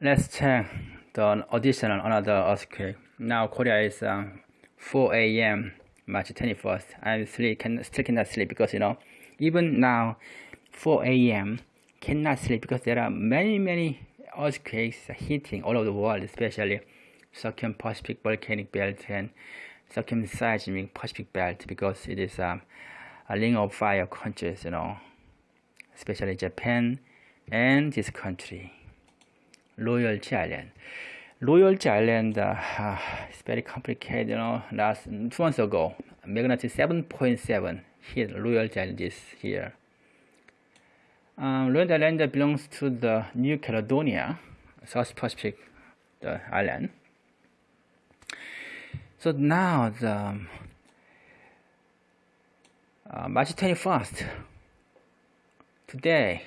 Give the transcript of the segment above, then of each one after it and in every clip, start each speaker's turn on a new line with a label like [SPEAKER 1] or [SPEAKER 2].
[SPEAKER 1] let's check the additional another earthquake. Now Korea is um, 4 a.m. March 21st. I'm sleep, can, still cannot sleep because you know, even now 4 a.m. cannot sleep because there are many many earthquakes hitting all over the world, especially Pacific volcanic belt and circumseismic Pacific belt because it is um, a ring of fire countries, you know, especially Japan and this country, Loyalty Island. Loyalty Island uh, is very complicated, you know, last two months ago, magnitude 7.7 hit Loyalty Island here. Um, Loyalty Island belongs to the New Caledonia, South Pacific the island. So now the um, uh, March 21st, today,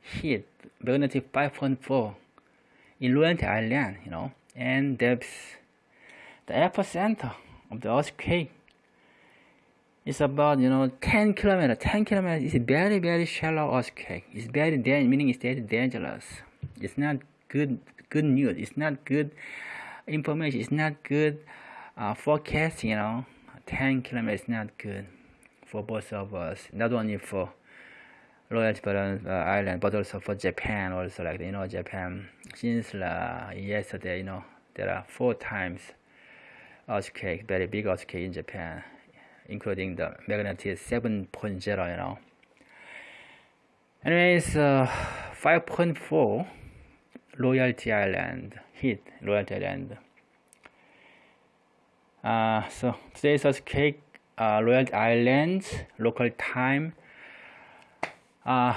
[SPEAKER 1] hit magnitude 5.4 in Loyalty Island, you know, and that's the epicenter of the earthquake it's about you know 10 kilometers 10 kilometers is very very shallow earthquake it's very dangerous meaning it's very dangerous. It's not good good news it's not good information it's not good uh, forecast you know. 10 kilometers is not good for both of us not only for Loyalty uh, Island but also for Japan also like you know Japan. Since uh, yesterday you know there are four times earthquake very big earthquake in Japan including the magnitude 7.0 you know. Anyways uh, 5.4 Loyalty Island hit Loyalty Island. Uh, so today's earthquake uh, Loyalty Island local time uh,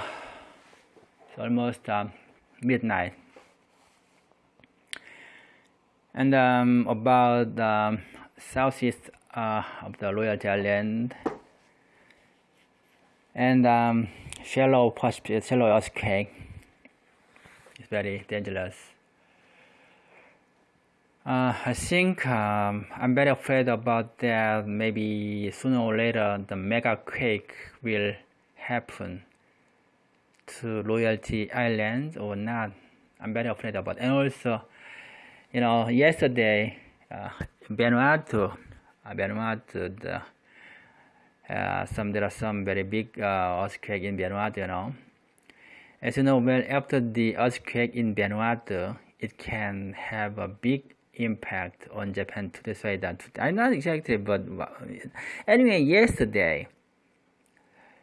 [SPEAKER 1] almost uh, midnight. And um, about um, southeast uh, of the Loyalty Island and um, shallow, shallow earthquake. It's very dangerous. Uh, I think um, I'm very afraid about that. Maybe sooner or later the mega quake will happen to Loyalty Island or not. I'm very afraid about. And also, you know, yesterday, uh, Vanuatu, uh, the, uh, some there are some very big uh, earthquake in Vanuatu, you know. As you know, well, after the earthquake in Vanuatu, it can have a big impact on Japan to decide that I'm not exactly but anyway yesterday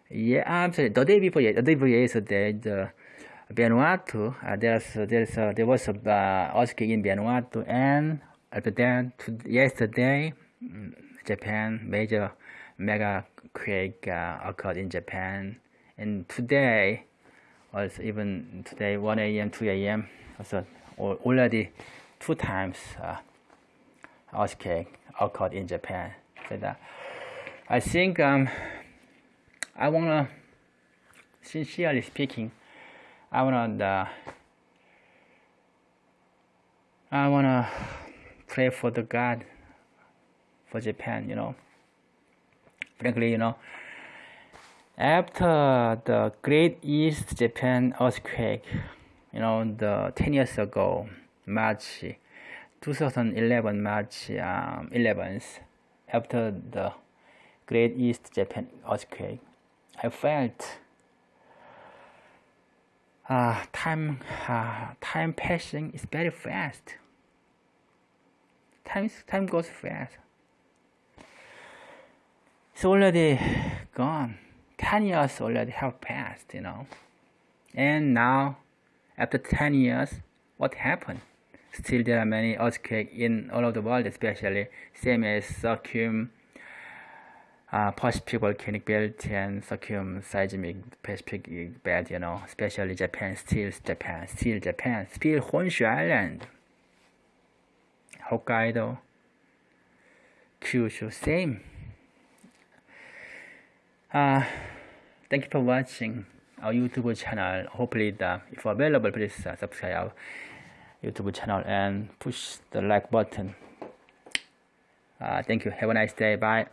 [SPEAKER 1] yeah I'm the day before the day before yesterday the Vanuatu uh, there's there's uh, there was a uh, earthquake in Vanuatu and after that to, yesterday mm, Japan major mega quake uh, occurred in Japan and today was even today 1 a.m 2 a.m also already two times uh, earthquake occurred in Japan. So that I think um, I wanna, sincerely speaking, I wanna uh, I wanna pray for the God for Japan. You know, frankly, you know, after the Great East Japan earthquake, you know, the ten years ago. March 2011 March um, 11th after the Great East Japan earthquake I felt uh, time uh, time passing is very fast. Time time goes fast. It's already gone. 10 years already have passed you know. And now after 10 years what happened? Still, there are many earthquakes in all of the world, especially same as Circum uh, Pacific volcanic belt and Circum seismic Pacific belt. You know, especially Japan, still Japan, still Japan, still Honshu Island, Hokkaido, Kyushu, same. Uh, thank you for watching our YouTube channel. Hopefully, the, if available, please uh, subscribe our YouTube channel and push the like button. Uh, thank you. Have a nice day. Bye.